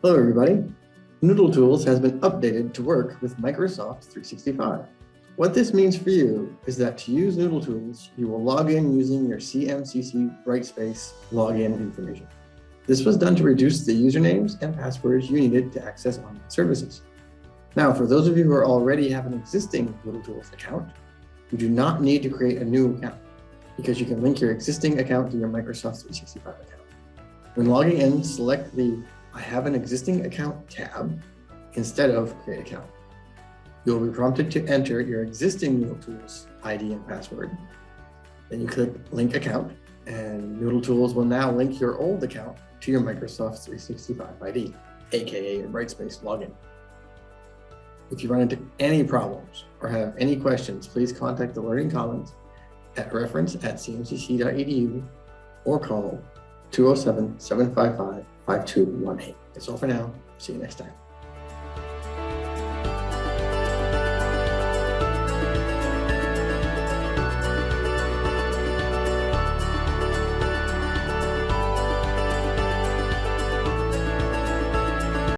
Hello, everybody. Noodle Tools has been updated to work with Microsoft 365. What this means for you is that to use Noodle Tools, you will log in using your CMCC Brightspace login information. This was done to reduce the usernames and passwords you needed to access online services. Now, for those of you who already have an existing Noodle Tools account, you do not need to create a new account because you can link your existing account to your Microsoft 365 account. When logging in, select the I have an existing account tab instead of create account. You will be prompted to enter your existing Noodle Tools ID and password. Then you click link account and Noodle Tools will now link your old account to your Microsoft 365 ID, AKA your Brightspace login. If you run into any problems or have any questions, please contact the Learning Commons at reference at cmcc.edu or call 207 755 5218. That's all for now. See you next time.